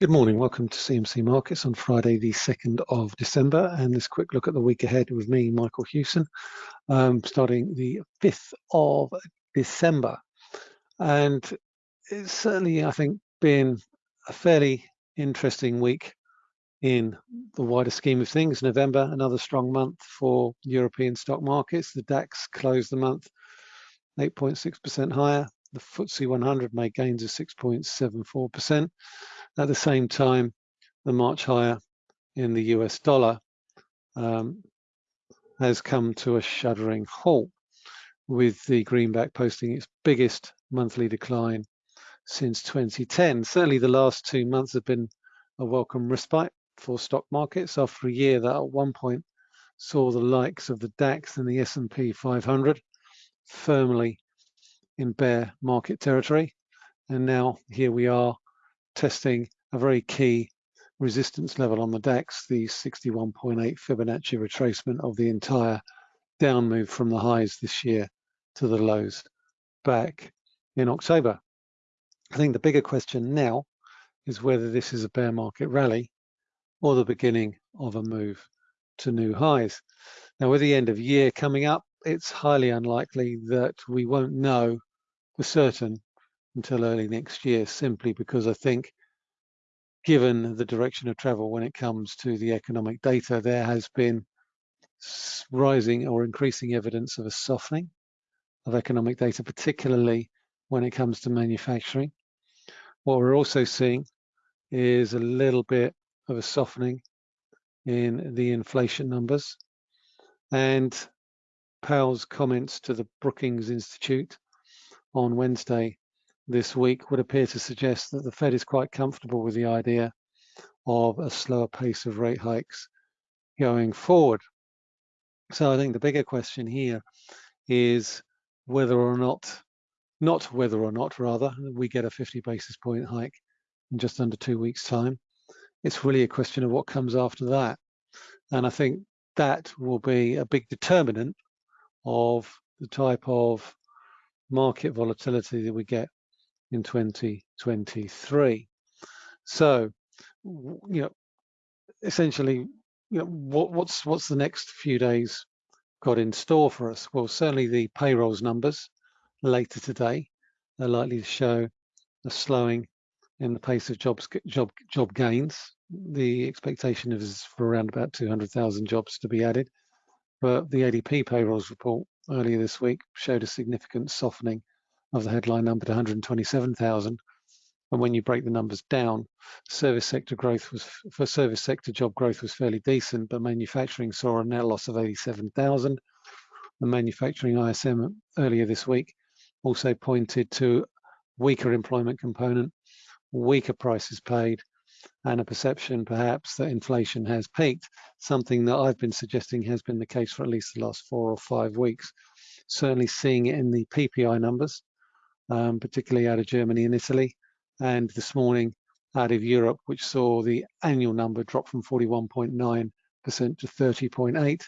Good morning, welcome to CMC Markets on Friday the 2nd of December and this quick look at the week ahead with me, Michael Hewson, um, starting the 5th of December. And it's certainly, I think, been a fairly interesting week in the wider scheme of things. November, another strong month for European stock markets. The DAX closed the month 8.6% higher. The FTSE 100 made gains of 6.74%. At the same time, the March higher in the US dollar um, has come to a shuddering halt, with the greenback posting its biggest monthly decline since 2010. Certainly the last two months have been a welcome respite for stock markets after a year that at one point saw the likes of the DAX and the S&P 500 firmly in bear market territory. And now here we are testing a very key resistance level on the DAX, the 61.8 Fibonacci retracement of the entire down move from the highs this year to the lows back in October. I think the bigger question now is whether this is a bear market rally or the beginning of a move to new highs. Now, with the end of year coming up, it's highly unlikely that we won't know for certain until early next year, simply because I think given the direction of travel when it comes to the economic data, there has been rising or increasing evidence of a softening of economic data, particularly when it comes to manufacturing. What we're also seeing is a little bit of a softening in the inflation numbers. And Powell's comments to the Brookings Institute on Wednesday this week would appear to suggest that the Fed is quite comfortable with the idea of a slower pace of rate hikes going forward. So I think the bigger question here is whether or not, not whether or not rather, we get a 50 basis point hike in just under two weeks time. It's really a question of what comes after that. And I think that will be a big determinant of the type of market volatility that we get in 2023. So, you know, essentially, you know, what, what's what's the next few days got in store for us? Well, certainly the payrolls numbers later today are likely to show a slowing in the pace of jobs job job gains. The expectation is for around about 200,000 jobs to be added, but the ADP payrolls report earlier this week showed a significant softening of the headline number to 127,000. And when you break the numbers down, service sector growth was for service sector job growth was fairly decent, but manufacturing saw a net loss of 87,000. The manufacturing ISM earlier this week also pointed to weaker employment component, weaker prices paid, and a perception perhaps that inflation has peaked, something that I've been suggesting has been the case for at least the last four or five weeks. Certainly seeing it in the PPI numbers, um, particularly out of Germany and Italy, and this morning out of Europe, which saw the annual number drop from 41.9% to 30.8,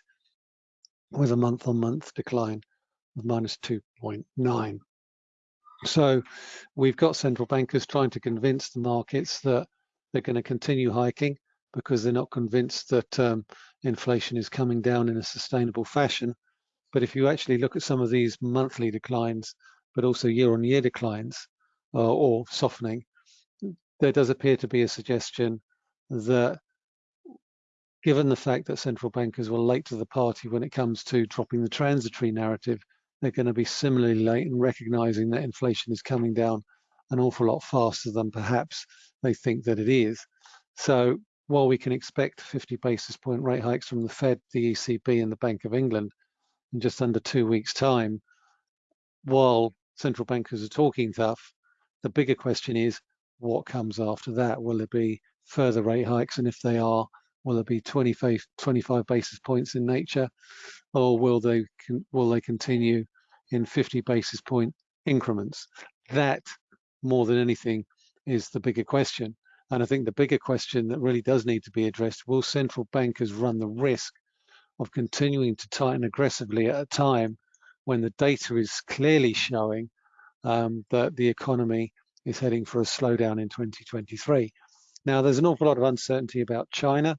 with a month-on-month -month decline of minus 2.9. So we've got central bankers trying to convince the markets that they're going to continue hiking because they're not convinced that um, inflation is coming down in a sustainable fashion. But if you actually look at some of these monthly declines, but also year-on-year declines uh, or softening, there does appear to be a suggestion that given the fact that central bankers were late to the party when it comes to dropping the transitory narrative, they're going to be similarly late in recognizing that inflation is coming down an awful lot faster than perhaps they think that it is. So while we can expect 50 basis point rate hikes from the Fed, the ECB and the Bank of England in just under two weeks time, while central bankers are talking tough. The bigger question is what comes after that? Will there be further rate hikes? And if they are, will there be 25, 25 basis points in nature? Or will they, will they continue in 50 basis point increments? That, more than anything, is the bigger question. And I think the bigger question that really does need to be addressed, will central bankers run the risk of continuing to tighten aggressively at a time when the data is clearly showing um, that the economy is heading for a slowdown in 2023. Now, there's an awful lot of uncertainty about China.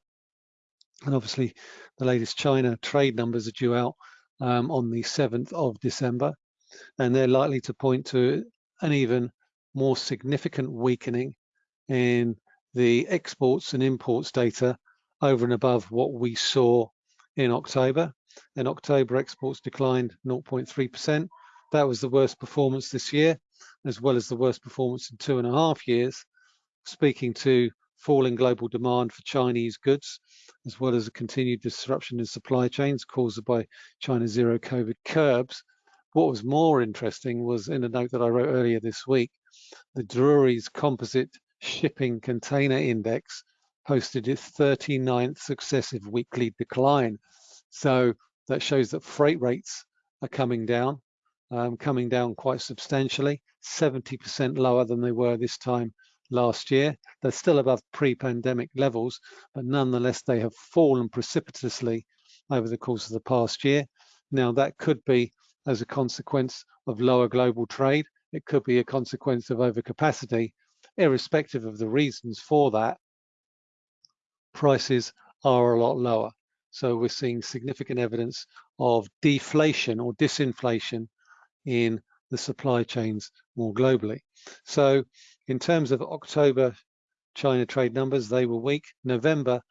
And obviously, the latest China trade numbers are due out um, on the 7th of December. And they're likely to point to an even more significant weakening in the exports and imports data over and above what we saw in October. In October, exports declined 0.3%. That was the worst performance this year, as well as the worst performance in two and a half years, speaking to falling global demand for Chinese goods, as well as a continued disruption in supply chains caused by China's zero COVID curbs. What was more interesting was in a note that I wrote earlier this week, the Drewry's Composite Shipping Container Index posted its 39th successive weekly decline. So that shows that freight rates are coming down, um, coming down quite substantially, 70% lower than they were this time last year. They're still above pre-pandemic levels, but nonetheless, they have fallen precipitously over the course of the past year. Now, that could be as a consequence of lower global trade. It could be a consequence of overcapacity. Irrespective of the reasons for that, prices are a lot lower. So we're seeing significant evidence of deflation or disinflation in the supply chains more globally. So in terms of October China trade numbers, they were weak. November,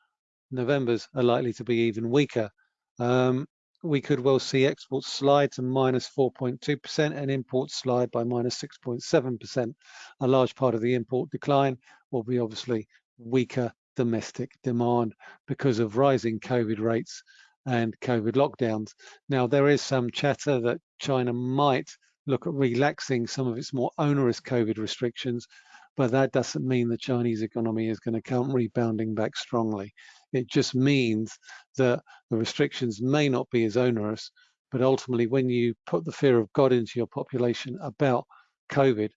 November's are likely to be even weaker. Um, we could well see exports slide to minus 4.2% and imports slide by minus 6.7%. A large part of the import decline will be obviously weaker domestic demand because of rising COVID rates and COVID lockdowns. Now, there is some chatter that China might look at relaxing some of its more onerous COVID restrictions, but that doesn't mean the Chinese economy is going to come rebounding back strongly. It just means that the restrictions may not be as onerous, but ultimately when you put the fear of God into your population about COVID,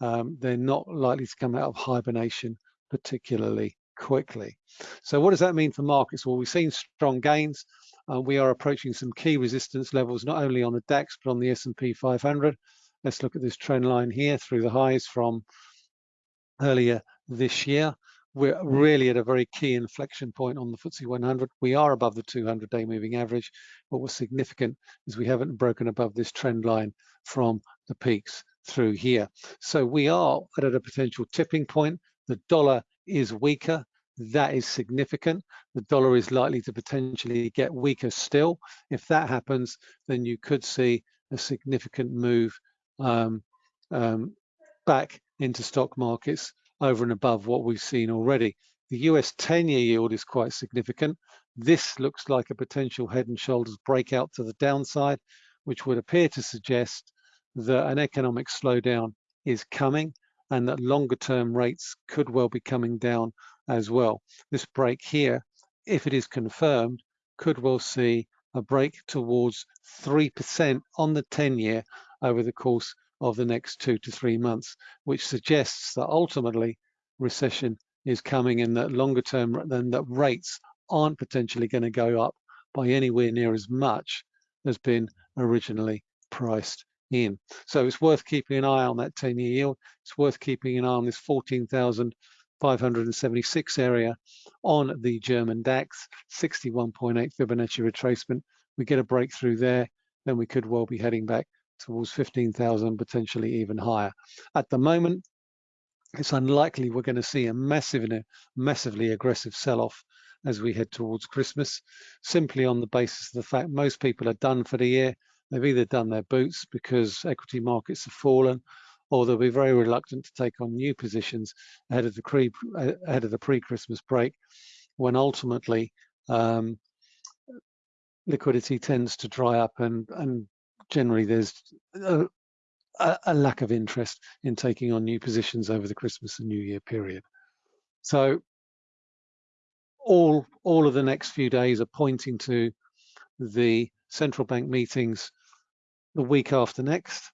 um, they're not likely to come out of hibernation particularly quickly. So what does that mean for markets? Well, we've seen strong gains. Uh, we are approaching some key resistance levels, not only on the DAX, but on the S&P 500. Let's look at this trend line here through the highs from earlier this year. We're really at a very key inflection point on the FTSE 100. We are above the 200-day moving average, but what's significant is we haven't broken above this trend line from the peaks through here. So we are at a potential tipping point. The dollar is weaker, that is significant. The dollar is likely to potentially get weaker still. If that happens, then you could see a significant move um, um, back into stock markets over and above what we've seen already. The US 10-year yield is quite significant. This looks like a potential head and shoulders breakout to the downside, which would appear to suggest that an economic slowdown is coming and that longer term rates could well be coming down as well. This break here, if it is confirmed, could well see a break towards 3% on the 10 year over the course of the next two to three months, which suggests that ultimately recession is coming and that longer term, then that rates aren't potentially going to go up by anywhere near as much as been originally priced in. So it's worth keeping an eye on that 10-year yield. It's worth keeping an eye on this 14,576 area on the German DAX, 61.8 Fibonacci retracement. We get a breakthrough there, then we could well be heading back towards 15,000, potentially even higher. At the moment, it's unlikely we're going to see a massive, massively aggressive sell-off as we head towards Christmas, simply on the basis of the fact most people are done for the year. They've either done their boots because equity markets have fallen, or they'll be very reluctant to take on new positions ahead of the pre ahead of the pre-Christmas break, when ultimately um, liquidity tends to dry up and and generally there's a, a, lack of interest in taking on new positions over the Christmas and New Year period. So all all of the next few days are pointing to the central bank meetings the week after next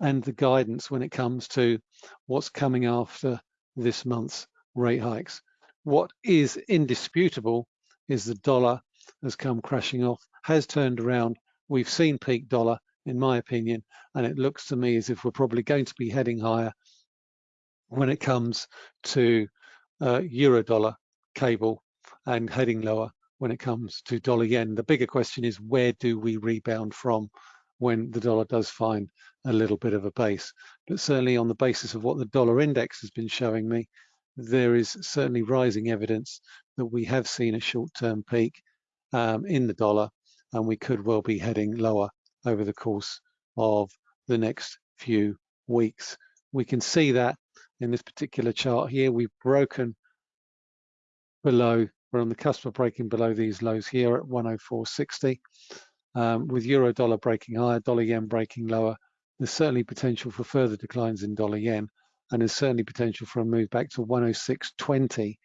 and the guidance when it comes to what's coming after this month's rate hikes. What is indisputable is the dollar has come crashing off, has turned around. We've seen peak dollar, in my opinion, and it looks to me as if we're probably going to be heading higher when it comes to uh, euro dollar cable and heading lower when it comes to dollar yen. The bigger question is where do we rebound from when the dollar does find a little bit of a base? But certainly on the basis of what the dollar index has been showing me, there is certainly rising evidence that we have seen a short-term peak um, in the dollar and we could well be heading lower over the course of the next few weeks. We can see that in this particular chart here, we've broken below, we're on the cusp of breaking below these lows here at 104.60. Um, with euro dollar breaking higher, dollar yen breaking lower, there's certainly potential for further declines in dollar yen, and there's certainly potential for a move back to 106.20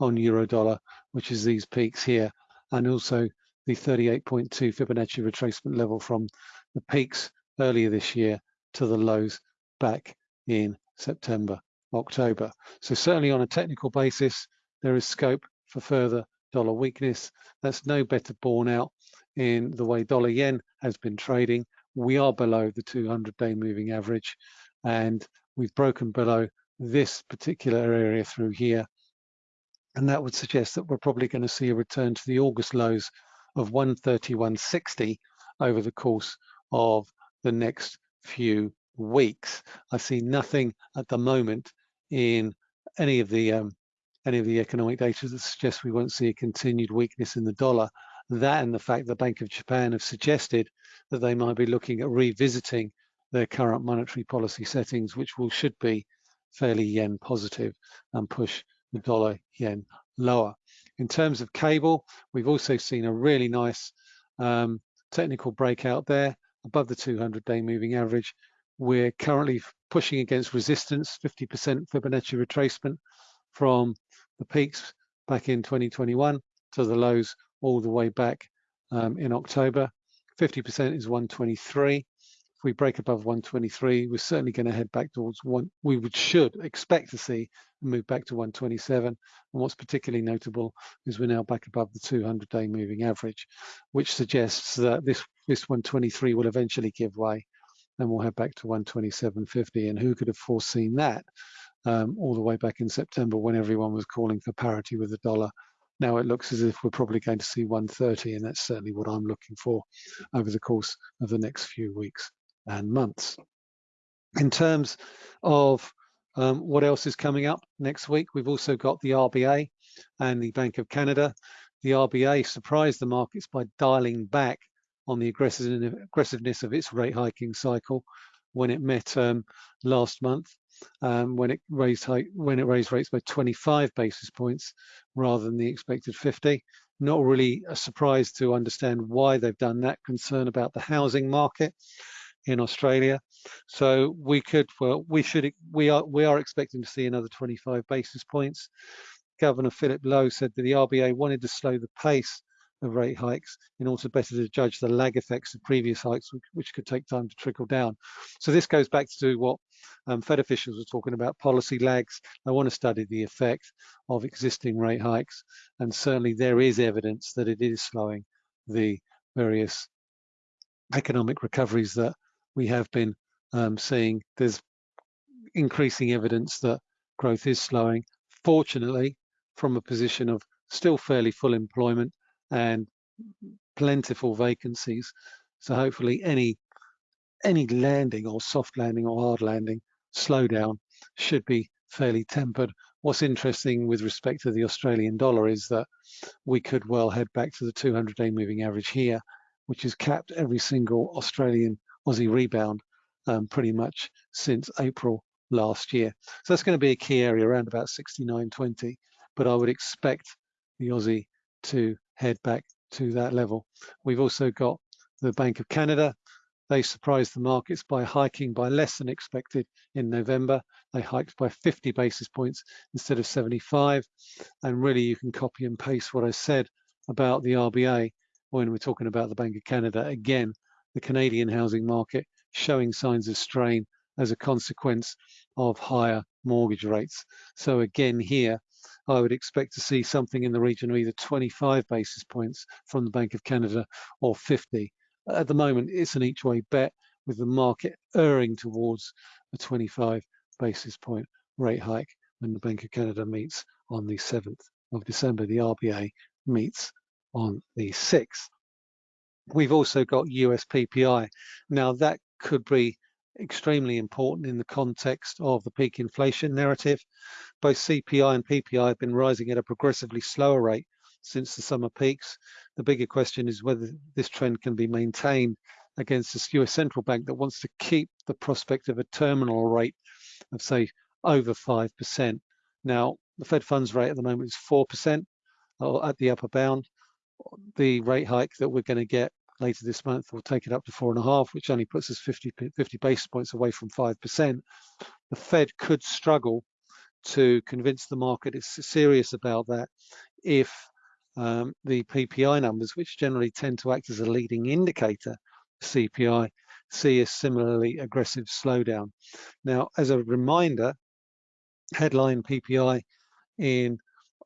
on euro dollar, which is these peaks here, and also the 38.2 Fibonacci retracement level from the peaks earlier this year to the lows back in September, October. So certainly on a technical basis, there is scope for further dollar weakness. That's no better borne out in the way dollar yen has been trading. We are below the 200-day moving average, and we've broken below this particular area through here. And that would suggest that we're probably going to see a return to the August lows of 131.60 over the course of the next few weeks. I see nothing at the moment in any of the um, any of the economic data that suggests we won't see a continued weakness in the dollar. That and the fact the Bank of Japan have suggested that they might be looking at revisiting their current monetary policy settings, which will should be fairly yen positive and push the dollar yen lower. In terms of cable, we've also seen a really nice um, technical breakout there above the 200-day moving average. We're currently pushing against resistance, 50% Fibonacci retracement from the peaks back in 2021 to the lows all the way back um, in October. 50% is 123 if we break above 123, we're certainly going to head back towards one. We would should expect to see a move back to 127. And what's particularly notable is we're now back above the 200-day moving average, which suggests that this this 123 will eventually give way, and we'll head back to 127.50. And who could have foreseen that? Um, all the way back in September when everyone was calling for parity with the dollar. Now it looks as if we're probably going to see 130, and that's certainly what I'm looking for over the course of the next few weeks and months. In terms of um, what else is coming up next week, we've also got the RBA and the Bank of Canada. The RBA surprised the markets by dialing back on the aggressiveness of its rate hiking cycle when it met um, last month, um, when it raised when it raised rates by 25 basis points rather than the expected 50. Not really a surprise to understand why they've done that. Concern about the housing market in Australia. So we could, well, we should, we are, we are expecting to see another 25 basis points. Governor Philip Lowe said that the RBA wanted to slow the pace of rate hikes in order better to judge the lag effects of previous hikes, which could take time to trickle down. So this goes back to what um, Fed officials were talking about, policy lags. They want to study the effect of existing rate hikes. And certainly there is evidence that it is slowing the various economic recoveries that we have been um, seeing there's increasing evidence that growth is slowing. Fortunately, from a position of still fairly full employment and plentiful vacancies. So hopefully any any landing or soft landing or hard landing slowdown should be fairly tempered. What's interesting with respect to the Australian dollar is that we could well head back to the 200-day moving average here, which is capped every single Australian Aussie rebound um, pretty much since April last year. So that's going to be a key area around about 69.20, but I would expect the Aussie to head back to that level. We've also got the Bank of Canada. They surprised the markets by hiking by less than expected in November. They hiked by 50 basis points instead of 75. And really you can copy and paste what I said about the RBA when we're talking about the Bank of Canada. Again, the Canadian housing market showing signs of strain as a consequence of higher mortgage rates. So again here, I would expect to see something in the region of either 25 basis points from the Bank of Canada or 50. At the moment, it's an each way bet with the market erring towards a 25 basis point rate hike when the Bank of Canada meets on the 7th of December. The RBA meets on the 6th. We've also got US PPI. Now that could be extremely important in the context of the peak inflation narrative. Both CPI and PPI have been rising at a progressively slower rate since the summer peaks. The bigger question is whether this trend can be maintained against this US central bank that wants to keep the prospect of a terminal rate of say over 5%. Now, the Fed funds rate at the moment is 4% or at the upper bound. The rate hike that we're going to get later this month will take it up to four and a half, which only puts us 50, 50 basis points away from 5%. The Fed could struggle to convince the market it's serious about that if um, the PPI numbers, which generally tend to act as a leading indicator CPI, see a similarly aggressive slowdown. Now, as a reminder, headline PPI in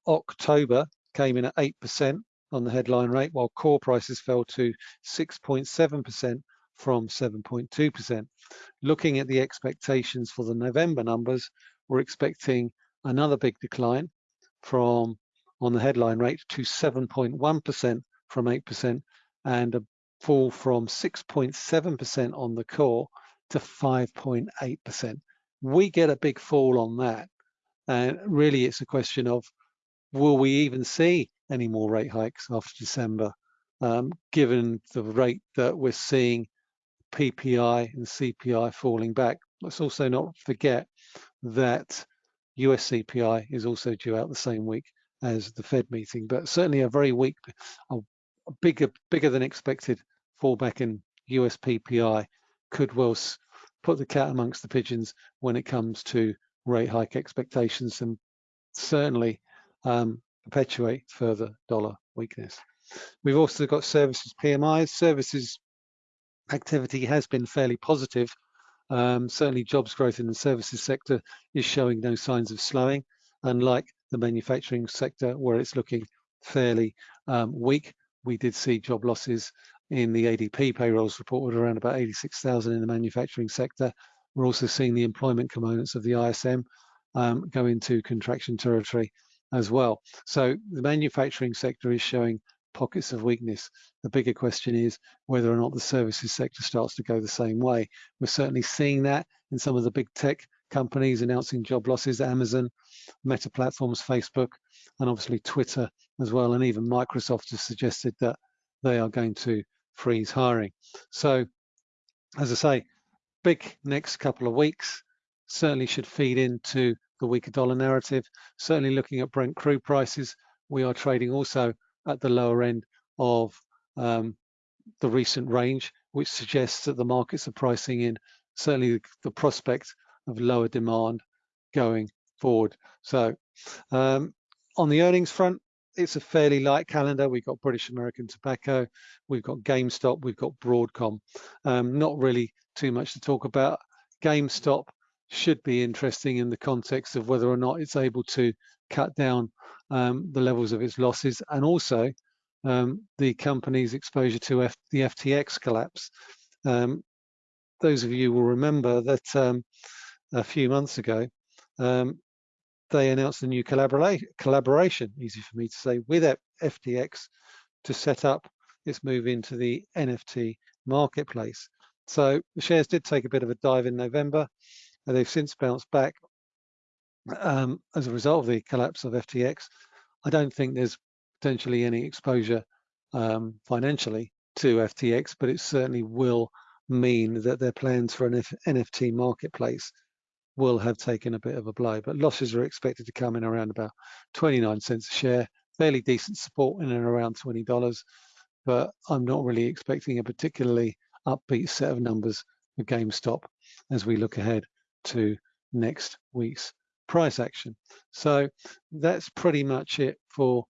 October came in at 8% on the headline rate, while core prices fell to 6.7% from 7.2%. Looking at the expectations for the November numbers, we're expecting another big decline from on the headline rate to 7.1% from 8% and a fall from 6.7% on the core to 5.8%. We get a big fall on that. And really it's a question of, will we even see any more rate hikes after December, um, given the rate that we're seeing PPI and CPI falling back. Let's also not forget that US CPI is also due out the same week as the Fed meeting, but certainly a very weak, a bigger, bigger than expected fallback in US PPI could well put the cat amongst the pigeons when it comes to rate hike expectations and certainly um, perpetuate further dollar weakness. We've also got services PMIs. Services activity has been fairly positive. Um, certainly jobs growth in the services sector is showing no signs of slowing, unlike the manufacturing sector where it's looking fairly um, weak. We did see job losses in the ADP payrolls reported around about 86,000 in the manufacturing sector. We're also seeing the employment components of the ISM um, go into contraction territory as well. So the manufacturing sector is showing pockets of weakness. The bigger question is whether or not the services sector starts to go the same way. We're certainly seeing that in some of the big tech companies announcing job losses, Amazon, Meta Platforms, Facebook, and obviously Twitter as well. And even Microsoft has suggested that they are going to freeze hiring. So as I say, big next couple of weeks certainly should feed into the weaker dollar narrative. Certainly looking at Brent crude prices, we are trading also at the lower end of um, the recent range, which suggests that the markets are pricing in certainly the prospect of lower demand going forward. So um, on the earnings front, it's a fairly light calendar. We've got British American Tobacco, we've got GameStop, we've got Broadcom. Um, not really too much to talk about. GameStop should be interesting in the context of whether or not it's able to cut down um, the levels of its losses and also um, the company's exposure to F the FTX collapse. Um, those of you will remember that um, a few months ago, um, they announced a new collabora collaboration, easy for me to say, with FTX to set up its move into the NFT marketplace. So the shares did take a bit of a dive in November. They've since bounced back um, as a result of the collapse of FTX. I don't think there's potentially any exposure um, financially to FTX, but it certainly will mean that their plans for an F NFT marketplace will have taken a bit of a blow. But losses are expected to come in around about 29 cents a share, fairly decent support in and around $20. But I'm not really expecting a particularly upbeat set of numbers for GameStop as we look ahead to next week's price action. So that's pretty much it for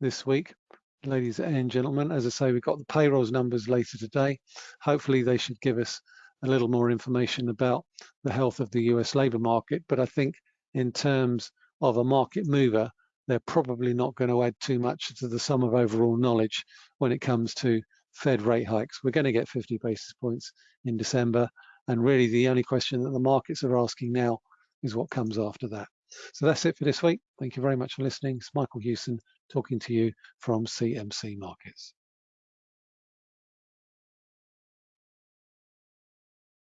this week, ladies and gentlemen. As I say, we've got the payrolls numbers later today. Hopefully they should give us a little more information about the health of the US labor market. But I think in terms of a market mover, they're probably not going to add too much to the sum of overall knowledge when it comes to Fed rate hikes. We're going to get 50 basis points in December. And really the only question that the markets are asking now is what comes after that. So that's it for this week. Thank you very much for listening. It's Michael Hewson talking to you from CMC Markets.